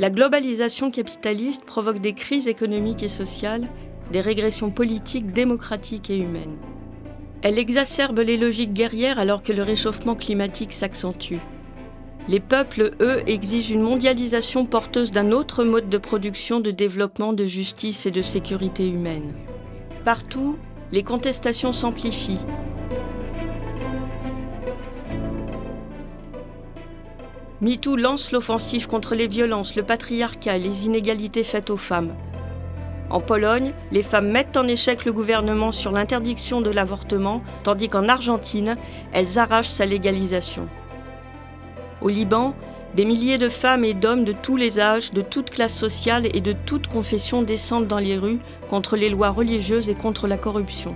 La globalisation capitaliste provoque des crises économiques et sociales, des régressions politiques, démocratiques et humaines. Elle exacerbe les logiques guerrières alors que le réchauffement climatique s'accentue. Les peuples, eux, exigent une mondialisation porteuse d'un autre mode de production, de développement, de justice et de sécurité humaine. Partout, les contestations s'amplifient. MeToo lance l'offensive contre les violences, le patriarcat et les inégalités faites aux femmes. En Pologne, les femmes mettent en échec le gouvernement sur l'interdiction de l'avortement, tandis qu'en Argentine, elles arrachent sa légalisation. Au Liban, des milliers de femmes et d'hommes de tous les âges, de toutes classes sociales et de toutes confessions descendent dans les rues contre les lois religieuses et contre la corruption.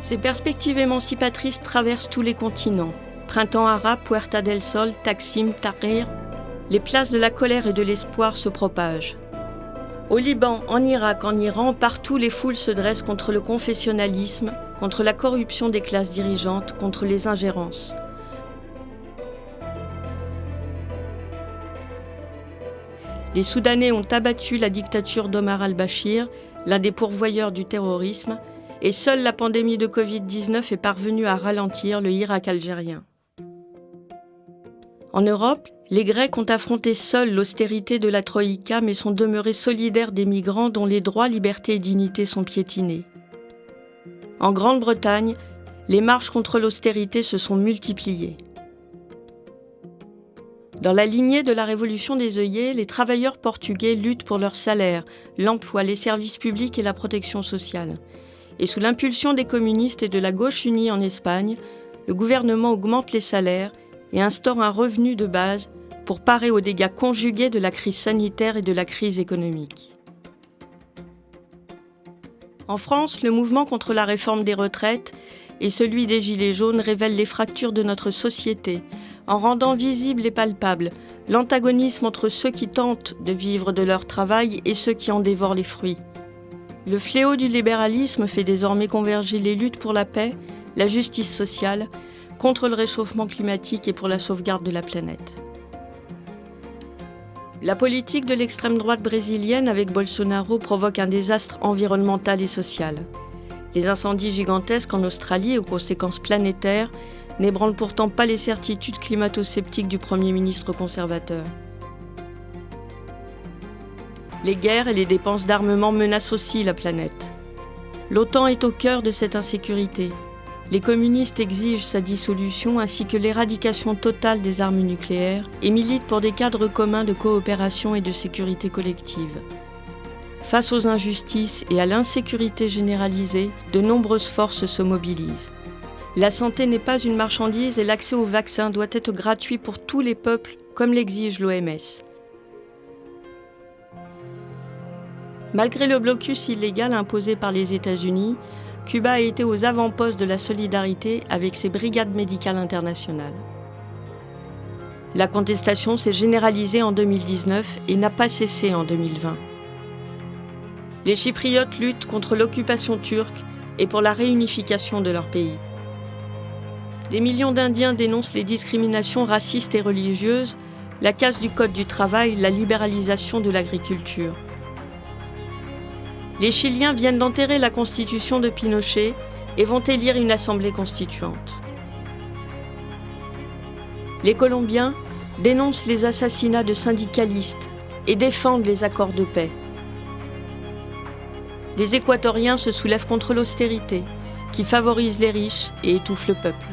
Ces perspectives émancipatrices traversent tous les continents. Printemps arabe, Puerta del Sol, Taksim, Tahrir, les places de la colère et de l'espoir se propagent. Au Liban, en Irak, en Iran, partout les foules se dressent contre le confessionnalisme, contre la corruption des classes dirigeantes, contre les ingérences. Les Soudanais ont abattu la dictature d'Omar al-Bashir, l'un des pourvoyeurs du terrorisme, et seule la pandémie de Covid-19 est parvenue à ralentir le Irak algérien. En Europe, les Grecs ont affronté seuls l'austérité de la Troïka mais sont demeurés solidaires des migrants dont les droits, libertés et dignités sont piétinés. En Grande-Bretagne, les marches contre l'austérité se sont multipliées. Dans la lignée de la révolution des œillets, les travailleurs portugais luttent pour leur salaire, l'emploi, les services publics et la protection sociale. Et sous l'impulsion des communistes et de la gauche unie en Espagne, le gouvernement augmente les salaires et instaure un revenu de base pour parer aux dégâts conjugués de la crise sanitaire et de la crise économique. En France, le mouvement contre la réforme des retraites et celui des Gilets jaunes révèlent les fractures de notre société en rendant visible et palpable l'antagonisme entre ceux qui tentent de vivre de leur travail et ceux qui en dévorent les fruits. Le fléau du libéralisme fait désormais converger les luttes pour la paix, la justice sociale, contre le réchauffement climatique et pour la sauvegarde de la planète. La politique de l'extrême droite brésilienne avec Bolsonaro provoque un désastre environnemental et social. Les incendies gigantesques en Australie aux conséquences planétaires n'ébranlent pourtant pas les certitudes climato-sceptiques du Premier ministre conservateur. Les guerres et les dépenses d'armement menacent aussi la planète. L'OTAN est au cœur de cette insécurité les communistes exigent sa dissolution ainsi que l'éradication totale des armes nucléaires et militent pour des cadres communs de coopération et de sécurité collective. Face aux injustices et à l'insécurité généralisée, de nombreuses forces se mobilisent. La santé n'est pas une marchandise et l'accès aux vaccins doit être gratuit pour tous les peuples, comme l'exige l'OMS. Malgré le blocus illégal imposé par les États-Unis, Cuba a été aux avant-postes de la solidarité avec ses brigades médicales internationales. La contestation s'est généralisée en 2019 et n'a pas cessé en 2020. Les Chypriotes luttent contre l'occupation turque et pour la réunification de leur pays. Des millions d'Indiens dénoncent les discriminations racistes et religieuses, la casse du Code du travail, la libéralisation de l'agriculture. Les Chiliens viennent d'enterrer la constitution de Pinochet et vont élire une assemblée constituante. Les Colombiens dénoncent les assassinats de syndicalistes et défendent les accords de paix. Les Équatoriens se soulèvent contre l'austérité, qui favorise les riches et étouffe le peuple.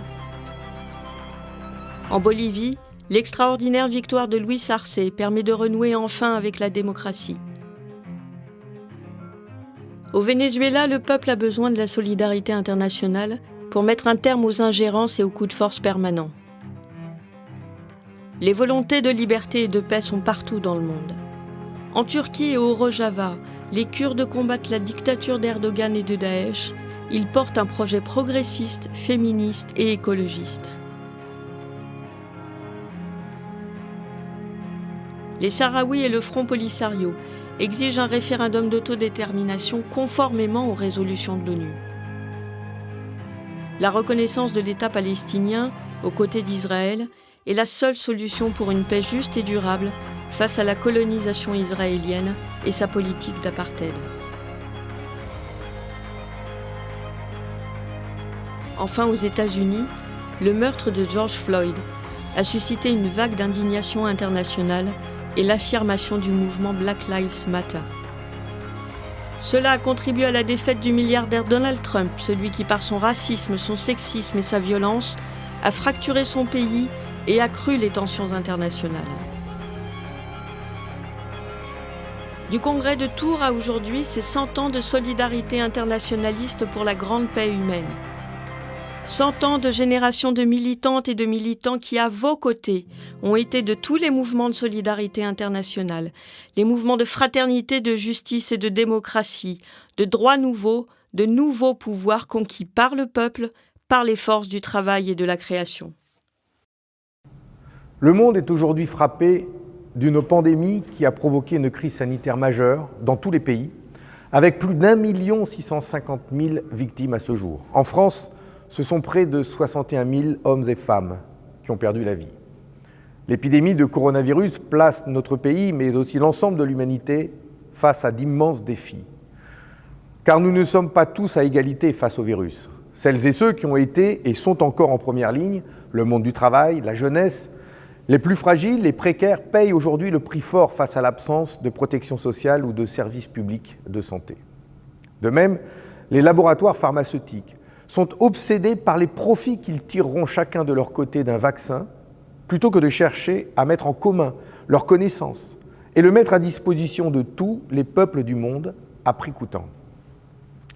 En Bolivie, l'extraordinaire victoire de Luis Arce permet de renouer enfin avec la démocratie. Au Venezuela, le peuple a besoin de la solidarité internationale pour mettre un terme aux ingérences et aux coups de force permanents. Les volontés de liberté et de paix sont partout dans le monde. En Turquie et au Rojava, les Kurdes combattent la dictature d'Erdogan et de Daesh. Ils portent un projet progressiste, féministe et écologiste. Les Sahraouis et le Front Polisario exige un référendum d'autodétermination conformément aux résolutions de l'ONU. La reconnaissance de l'État palestinien aux côtés d'Israël est la seule solution pour une paix juste et durable face à la colonisation israélienne et sa politique d'apartheid. Enfin, aux États-Unis, le meurtre de George Floyd a suscité une vague d'indignation internationale et l'affirmation du mouvement Black Lives Matter. Cela a contribué à la défaite du milliardaire Donald Trump, celui qui par son racisme, son sexisme et sa violence a fracturé son pays et accru les tensions internationales. Du congrès de Tours à aujourd'hui, c'est 100 ans de solidarité internationaliste pour la grande paix humaine. 100 ans de générations de militantes et de militants qui, à vos côtés, ont été de tous les mouvements de solidarité internationale, les mouvements de fraternité, de justice et de démocratie, de droits nouveaux, de nouveaux pouvoirs conquis par le peuple, par les forces du travail et de la création. Le monde est aujourd'hui frappé d'une pandémie qui a provoqué une crise sanitaire majeure dans tous les pays, avec plus d'un million six cent cinquante mille victimes à ce jour. En France, ce sont près de 61 000 hommes et femmes qui ont perdu la vie. L'épidémie de coronavirus place notre pays, mais aussi l'ensemble de l'humanité, face à d'immenses défis. Car nous ne sommes pas tous à égalité face au virus. Celles et ceux qui ont été et sont encore en première ligne, le monde du travail, la jeunesse, les plus fragiles, les précaires, payent aujourd'hui le prix fort face à l'absence de protection sociale ou de services publics de santé. De même, les laboratoires pharmaceutiques, sont obsédés par les profits qu'ils tireront chacun de leur côté d'un vaccin, plutôt que de chercher à mettre en commun leurs connaissances et le mettre à disposition de tous les peuples du monde à prix coûtant.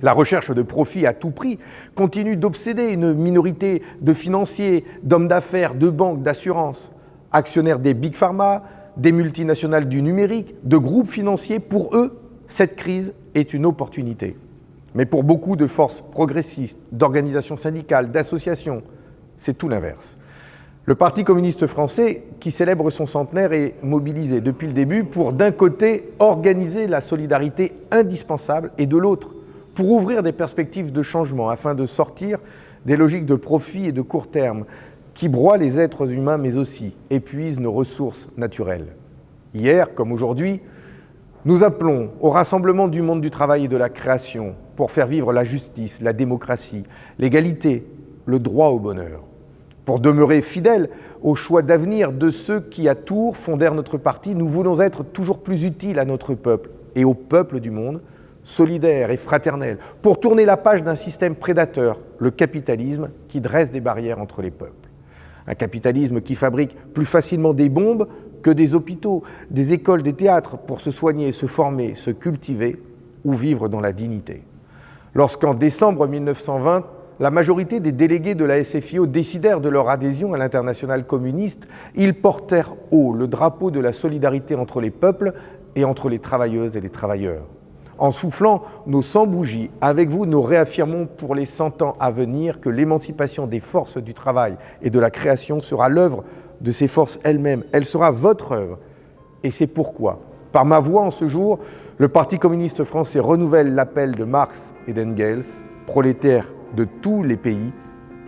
La recherche de profit à tout prix continue d'obséder une minorité de financiers, d'hommes d'affaires, de banques, d'assurances, actionnaires des big pharma, des multinationales du numérique, de groupes financiers. Pour eux, cette crise est une opportunité. Mais pour beaucoup de forces progressistes, d'organisations syndicales, d'associations, c'est tout l'inverse. Le Parti communiste français, qui célèbre son centenaire, est mobilisé depuis le début pour, d'un côté, organiser la solidarité indispensable et de l'autre, pour ouvrir des perspectives de changement afin de sortir des logiques de profit et de court terme qui broient les êtres humains mais aussi épuisent nos ressources naturelles. Hier, comme aujourd'hui, nous appelons au rassemblement du monde du travail et de la création pour faire vivre la justice, la démocratie, l'égalité, le droit au bonheur, pour demeurer fidèles au choix d'avenir de ceux qui, à Tours, fondèrent notre parti. Nous voulons être toujours plus utiles à notre peuple et au peuple du monde, solidaires et fraternels, pour tourner la page d'un système prédateur, le capitalisme, qui dresse des barrières entre les peuples. Un capitalisme qui fabrique plus facilement des bombes que des hôpitaux, des écoles, des théâtres pour se soigner, se former, se cultiver ou vivre dans la dignité. Lorsqu'en décembre 1920, la majorité des délégués de la SFIO décidèrent de leur adhésion à l'international communiste, ils portèrent haut le drapeau de la solidarité entre les peuples et entre les travailleuses et les travailleurs. En soufflant nos 100 bougies, avec vous, nous réaffirmons pour les 100 ans à venir que l'émancipation des forces du travail et de la création sera l'œuvre de ces forces elles-mêmes. Elle sera votre œuvre. Et c'est pourquoi, par ma voix en ce jour, le Parti communiste français renouvelle l'appel de Marx et d'Engels, prolétaires de tous les pays,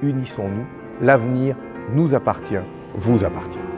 unissons-nous, l'avenir nous appartient, vous appartient.